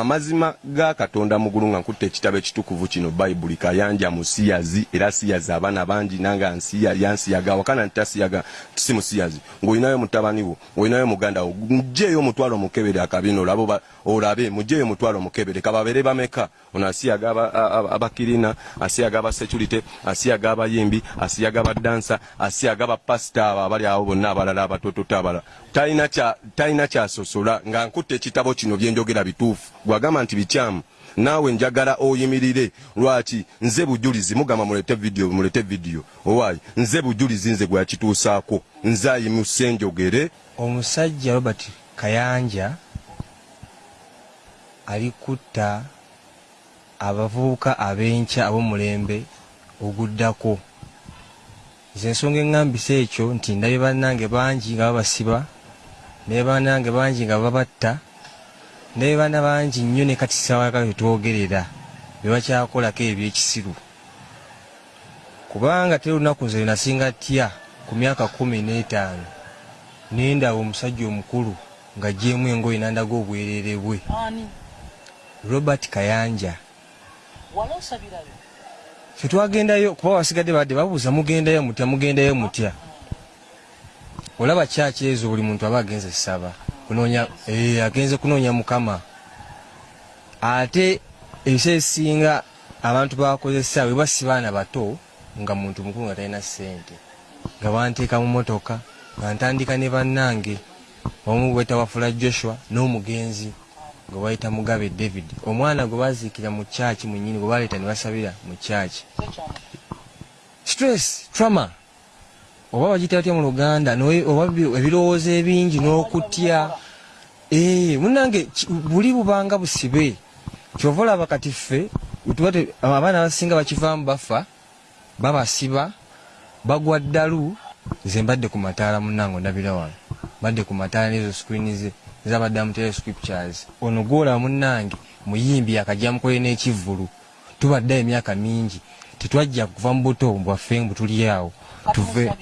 amazima ga katonda mugulu nga nkutte ekitabo ekitukuvu kino bayibuli kayanja musiyazi era siyazi abaana bangi nanga nsiya yansiyaga wakana ntasiyaga si musiyazi. Ng'olinayo mutabani wo ng'olinayo muganda wo mugjeeyo omutwalo omukebere akabino olabo olabe mugjeeyo omutwalo omukebere kababeere bameka. Ono asiyaga aba- aba- abakirina asiyaga abasecurity asiyaga abayimbi asiyaga abadansa asiyaga abapasita abo abali awo bonna abalala abatototo abalala. Talina kyasosola nga nkutte ekitabo kino byenjogera bituufu gwagamba nti bikyamu naawe njagala oyimirire. Lwaki? Nze bujulizi mugamba mulete vidiyo mulete vidiyo owaayi nze bujulizi nze gwe yakituusaako. Nze ayimuse njogere. Omusajja robert kayanja ali kutta abavubuka ab'enkya ab'omulembe oguddako. Nze ensonga eŋŋambisa ekyo nti ndabye bannange bangi nga babasiba ndabye bannange bangi nga babatta ndabye baana bangi nnyo ne kati sawaka tetwogerera bye bakyakolako ebyekisiru kubanga teri olunaku nze nasinga tya ku myaka kumi n'etaano nendaba omusajja omukulu ng'agyemu engoye nandaga obwereere bwe. Robert kayanja. Fe twagendayo kuba wasigadde badde babuuza mugendayo mutya mugendayo mutya? Olaba kyaki ezo buli muntu aba agenze saba kunoonya eh, agenze kunoonya mukama. Ate ebiseera ebisinga abantu bakozesa bwe basi baana bato nga muntu mukulu nga talina ssente. Nga banteeka mu motoka nga ntandika ne bannange. Omu gweta wafula joshua n'omugenzi gwe bayita mugabe david. Omwana gwe baziikira mu kyaki munyini gwe baleeta ne basabira mu kyaki stress trauma. Oba bagiyita batya mu luganda oba bi- ebirowoozo ebingi n'okutya munange ki- buli bubanga busibe. Kyova olaba kati ffe abaana abasinga bakivaamu bafa babasiba bagwa ddalu nze mbadde ku mataala munange ondabira wano. Mbadde ku mataala nezo screen ze zabaddamu tele scriptures. Ono gwolaba munange muyimbi akajja mukole n'ekivvulu. Tubadde emyaka mingi. Tetwajja kuva mu buto bwaffe mbu tuli awo. Tuve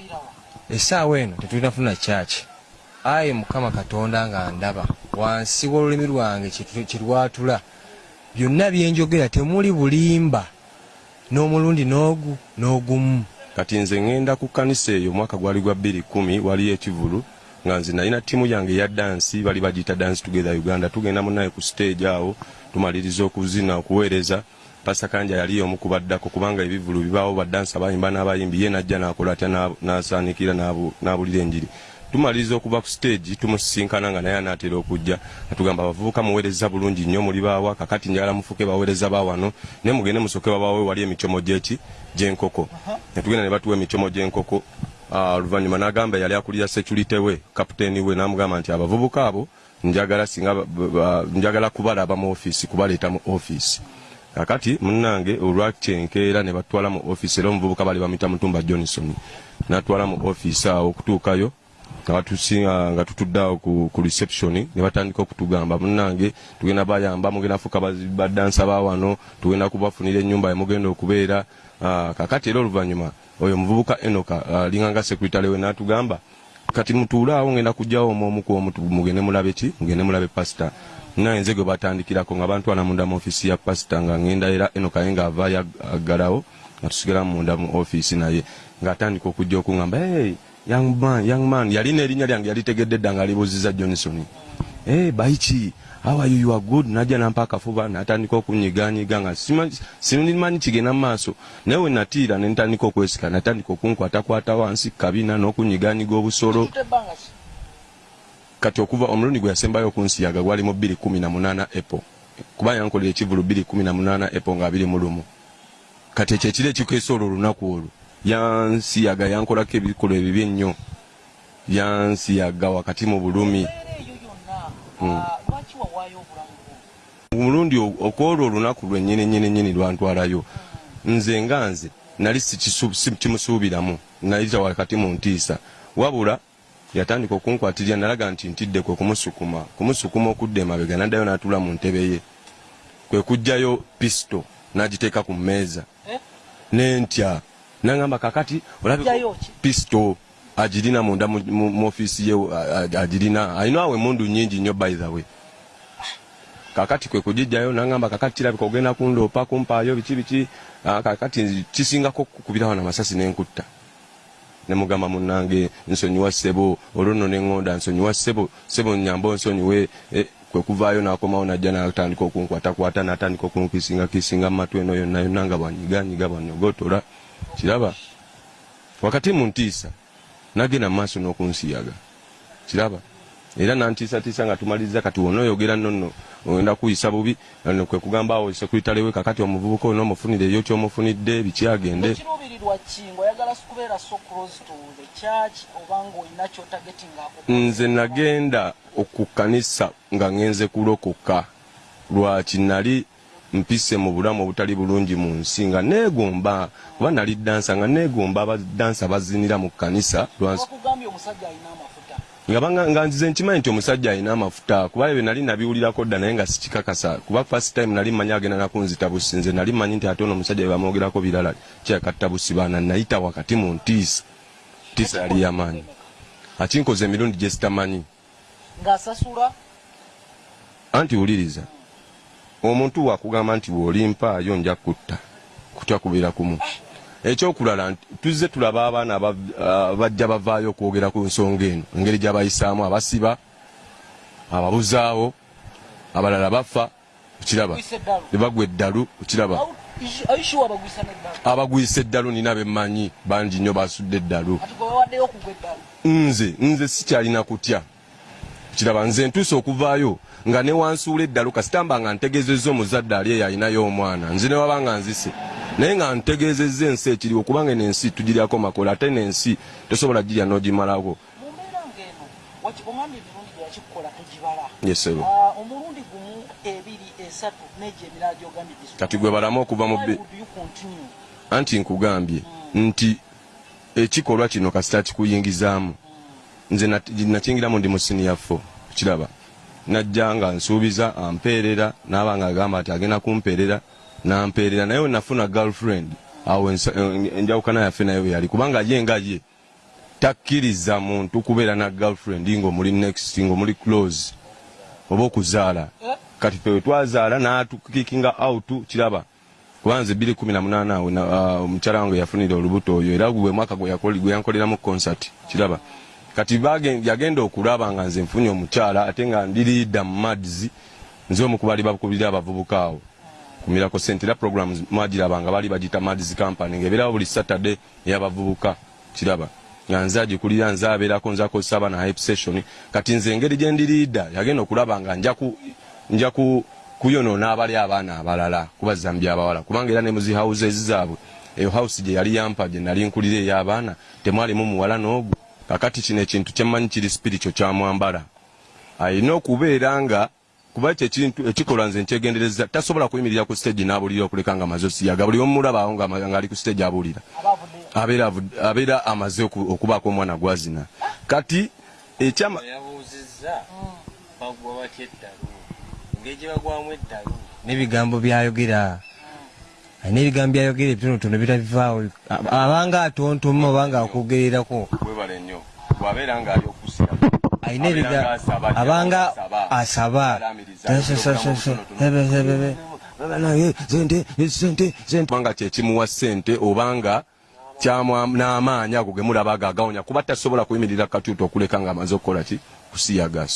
essaawa eno tetulinafuna kyaki ayi mukama katonda nga ndaba wansi w'olulimi lwange kye- lwatula byonna byenjogera temuli bulimba n'omulundi n'ogu n'ogumu. Kati nze ŋŋenda ku kkanisa eyo omwaka gwali gwa 2 waliyo ekivulu nga nze nalina ttiimu yange eya dansi bali bagiyita dance together uganda tugenda munaye ku stage awo tumaliriza okuzina okuweereza. Pasa kanja yali omu kubaddako kubanga ebivulu bibaawo badansi abayimba n'abayimbi ye najja nakola atya n'asaanikira n'abu- n'abulira enjiri tumaliriza okuva ku stage tumusisinkana nga naye anaatera okujja. Atugamba abavubuka muweereza bulungi nnyo muli baawa kakati njagala mufuke baweereza baawano naye mugende musoke babaawe wali emicomo gyeki? Gy'enkoko. Netugenda ne batuwa emicomo gy'enkoko. Ah, oluvannyuma n'agamba yali akulira security we kapiteeni we n'amugamba nti abavubuka abo njagala singa njagala kubalaba mu ofiisi kubaleeta mu ofiisi kakati munnange olwakyenkeera ne batwala mu ofiisi era omuvubuka bali bamuyita mutumba johnson natwala mu ofiisi awo okutuukayo nga tutudde awo ku, reception ne batandika okutugamba. Munnange tugenda bayamba mugenda bazi- badansa ba wano tugenda kubafunira ennyumba yemugenda okubeera. Ah, kakati era oluvannyuma oyo omuvubuka enoka alinga nga sekuritale we n'atugamba kati mutuule awo ngenda kujjawo omu omu ku omu tu- mugende mulabe ki? Mugende mulabe pasita naye nze gwe batandikirako nga bantwala munda mu ofiisi ya pasita nga ngenda era enoka ye nga avaayo ag- aggalawo nga tusigala munda mu ofiisi naye. Ng'atandika okujja okuŋŋamba hey, young man, young man yalina erinnya lyange yalitegedde dda nga libuuziza johnson. Hey, baiki how are you? You are good. Najja nampa akafuba natandika okunyiganyiga nga simanyi kigenda mu maaso. Naye we natiira ne ntandika okwesika natandika okunkwatakwata wansi kabina n'okunyiganyiga obusolo. Kati okuva omulundi gwe yasembayo okunsiyaga gwali mu 218 epo kuba yankolera ekivulu 218 epo nga 2 mu lumu. Kati ekyo ekiro ekikeesa olwo olunaku olwo yansiyaga yankolako ebikolwa ebibi ennyo. Yansiyaga wakati mu bulumi. Bwo omulundi okwolwo olunaku lwennyini nyini nyini lwantwalayo nze nga nze nali kimusuubiramu nayita wakati mu ntiisa. Wabula yatandika okunkwatirira nalaga nti ntidde kwe kumusukuma. Kumusukuma okudda emabega naddayo n'atuula mu ntebe ye. Kwe kugjayo pisito n'agiteeka ku mmeeza. Eh? nentya nangamba kakati pisito agirina munda mu- ofiisi ye agirina alina awo emundu nyingi nnyo by the way. Kakati kwe kugijjayo nangamba kakati kirabika ogenda kundoopa kumpaayo biki biki Ah, kakati kisingako kukubirawo namasasi nenkutta nemugamba munange nsonyiwa ssebo olwo nno neŋŋonda nsonyiwa ssebo ssebo nyamba nsonyiwe eh, kwe kuvaayo nakomawo najja natandika okunkwatakwata natandika okunkisinga kisinga mu matu eno yonna yonna nga bwanyiganyiga bwanyogotola kiraba wakati mu ntiisa nagenda mu maaso n'okunsiyaga. Kiraba era nantiisatiisa nga tumaliriza kati wona oyogera nonno ogenda kuyisa bubi kwe kugamba awo sekuritalewe kakati omuvubuka ono omufunireyo kyomufunidde biki agende ekiruubirirwa kingo oyagala kubeera so close to the church oba ng'olina kyotagetingako nze nagenda okukanisa nga ngenze kulokoka. Lwaki nali mpise mu bulamu obutali bulungi mu nsi nga neegomba kuba nali dansa nga neegomba abadansa bazinira mu kanisa lwansi bakugambye omusajja alina amafuta. Nga nzize nkimanyi nti omusajja alina amafuta kuba ebyo nali nabiwulirako dda naye nga sikikakasa. Kuba first time nali mmanyi agenda nakunzita busi nze nali mmanyi nti ate ono omusajja bebamwogerako birala kyakatta busi baana nayita wakati mu ntiisa. Ntiisa yali yamaanyi akinkoza emirundi gye sitamanyi. Ng'asasula? Anti wuliriza omuntu wakugamba nti bw'olimpaayo nja kutta kutya kubeera kumu ekyokulala nti tuzze tulaba abaana aba- ah, bajja bavaayo okwogera ku nsonga eno. Engeri gyabayisaamu abasiba ababuzaawo abalala bafa okiraba. Gwisa eddalu. Okiraba. Abagwisa eddalu nina bemmanyi bangi nnyo basudde eddalu. Nze nze sikyalina kutya kiraba nze ntuuse okuvaayo nga ne wansuula eddalu kasitamba nga ntegeezezza omuzadde ali eyo alinayo omwana. Nze ne waba nga nzise. Naye nga ntegeezezza ensi ekiriwo kubanga eno ensi tugiryako makola ate n'ensi tosobola girya n'ogimalako Ah, omulundi gumu ebiri esatu negyo emirala gyogambye kati gwe balamu okuva mu continue? anti nkugambye nti ekikolwa kino kasita kikuyingizaamu nze nakingiramu ndi mu siniya fo kiraba. Najja nga nsuubiza ampeerera naaba nga agamba nti agenda kumpeerera nampeerera. Naye wenafuna girlfriend awo en- enjawukana yaffe nayo yali. Kubanga ye nga ye takkiriza muntu kubeera na girlfriend ngaomuli next ngaomuli close oba okuzaala. Eh? kati fe wetwazaala natukikinga out kiraba. Kubanze 218 awo na- ah, omukyala wange yafunira olubuto oyo era gwe mwaka gwe yankoleramu concert kiraba kati yagenda okulaba nga nze nfunye omukyala ate nga ndi liida mu mads nze omu kubali bakubirira abavubuka awo. Kumirako sente era programs mwagirabanga bali bagita mads company ngaebeerawo buli saturday ey'abavubuka kiraba. Nga nze agikulira nze abeerako nze akozesa abaana hype session. Kati nze engeri gye ndi liida yagenda okulaba nga nja ku nja ku kuyonoona abali abaana abalala kubazambya abawala kubanga era ne muzi houses zaabwe eyo house gye yali yampa gye nali nkulira ey'abaana temwalimu muwala n'ogwo kakati kino ekintu kyemmanyi kiri spirito kyamwambala alina okubeera nga kuba ekyo ekintu ekikola nze nkyegendereza tasobola kuyimirira ku stage n'abulira okuleka nga amaze osiyaga buli omulabaawo nga nga ali ku stage abavuddeyo abeera amaze oku- okubaako omwana gwazina kati ekyama n'ebigambo byayogera alina ebigambo byayogera ebitonotono bitabivaawo abanga atontoma obanga akwogererako bwabeera nga ali okusira alina ebiga abanga asaba. kubanga kyekimuwa sente obanga n'amaanyi ago ge mulaba aga agawonya kuba tasobola kuyimirira katuuti okuleka nga amaze okukola ki? Kusiyaga